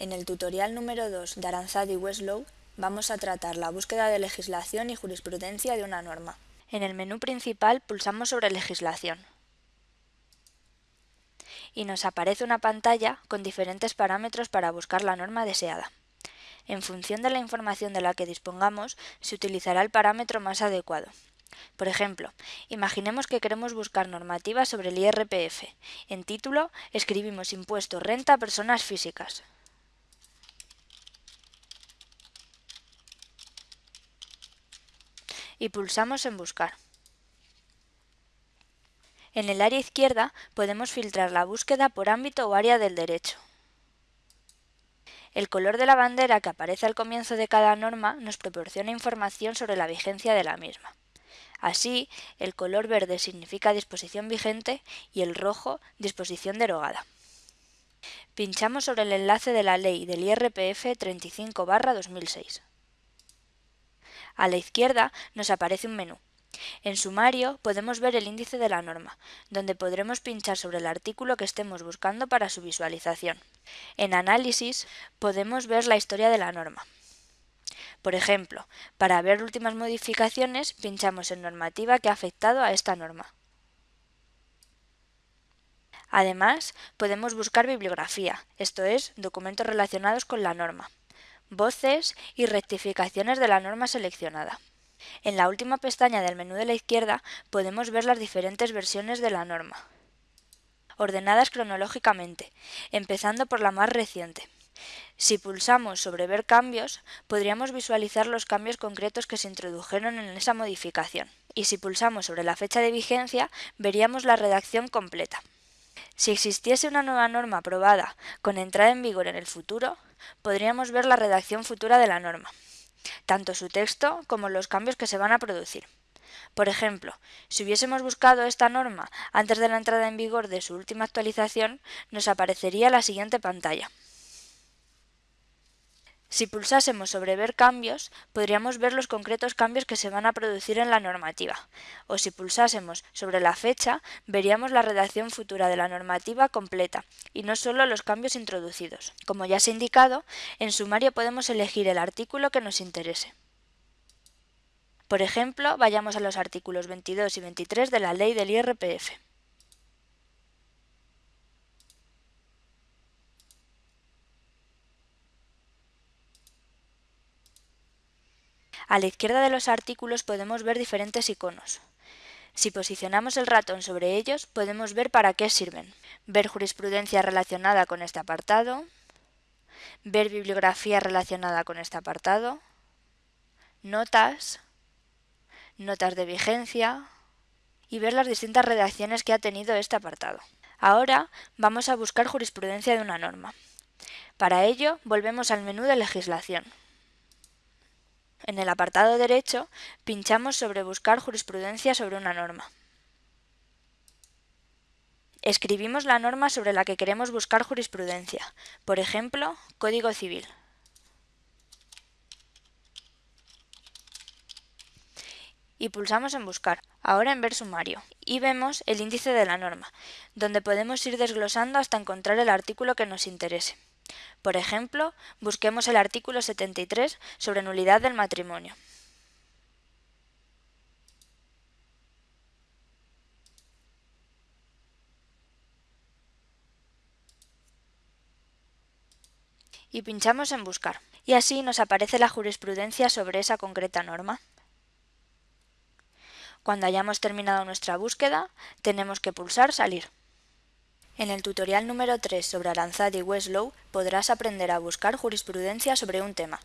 En el tutorial número 2 de Aranzadi Westlow vamos a tratar la búsqueda de legislación y jurisprudencia de una norma. En el menú principal pulsamos sobre Legislación y nos aparece una pantalla con diferentes parámetros para buscar la norma deseada. En función de la información de la que dispongamos, se utilizará el parámetro más adecuado. Por ejemplo, imaginemos que queremos buscar normativa sobre el IRPF. En título escribimos Impuesto Renta a Personas Físicas. Y pulsamos en Buscar. En el área izquierda podemos filtrar la búsqueda por ámbito o área del derecho. El color de la bandera que aparece al comienzo de cada norma nos proporciona información sobre la vigencia de la misma. Así, el color verde significa disposición vigente y el rojo disposición derogada. Pinchamos sobre el enlace de la ley del IRPF 35-2006. A la izquierda nos aparece un menú. En sumario podemos ver el índice de la norma, donde podremos pinchar sobre el artículo que estemos buscando para su visualización. En análisis podemos ver la historia de la norma. Por ejemplo, para ver últimas modificaciones pinchamos en normativa que ha afectado a esta norma. Además, podemos buscar bibliografía, esto es, documentos relacionados con la norma voces y rectificaciones de la norma seleccionada. En la última pestaña del menú de la izquierda podemos ver las diferentes versiones de la norma, ordenadas cronológicamente, empezando por la más reciente. Si pulsamos sobre Ver cambios, podríamos visualizar los cambios concretos que se introdujeron en esa modificación. Y si pulsamos sobre la fecha de vigencia, veríamos la redacción completa. Si existiese una nueva norma aprobada con entrada en vigor en el futuro, podríamos ver la redacción futura de la norma, tanto su texto como los cambios que se van a producir. Por ejemplo, si hubiésemos buscado esta norma antes de la entrada en vigor de su última actualización, nos aparecería la siguiente pantalla. Si pulsásemos sobre Ver cambios, podríamos ver los concretos cambios que se van a producir en la normativa, o si pulsásemos sobre la fecha, veríamos la redacción futura de la normativa completa, y no solo los cambios introducidos. Como ya se ha indicado, en sumario podemos elegir el artículo que nos interese. Por ejemplo, vayamos a los artículos 22 y 23 de la Ley del IRPF. A la izquierda de los artículos podemos ver diferentes iconos. Si posicionamos el ratón sobre ellos, podemos ver para qué sirven. Ver jurisprudencia relacionada con este apartado, ver bibliografía relacionada con este apartado, notas, notas de vigencia y ver las distintas redacciones que ha tenido este apartado. Ahora vamos a buscar jurisprudencia de una norma. Para ello, volvemos al menú de legislación. En el apartado derecho pinchamos sobre Buscar jurisprudencia sobre una norma. Escribimos la norma sobre la que queremos buscar jurisprudencia, por ejemplo, Código Civil. y pulsamos en Buscar, ahora en Ver sumario, y vemos el índice de la norma, donde podemos ir desglosando hasta encontrar el artículo que nos interese. Por ejemplo, busquemos el artículo 73 sobre nulidad del matrimonio. y pinchamos en Buscar, y así nos aparece la jurisprudencia sobre esa concreta norma. Cuando hayamos terminado nuestra búsqueda, tenemos que pulsar Salir. En el tutorial número 3 sobre Aranzadi y Westlow podrás aprender a buscar jurisprudencia sobre un tema.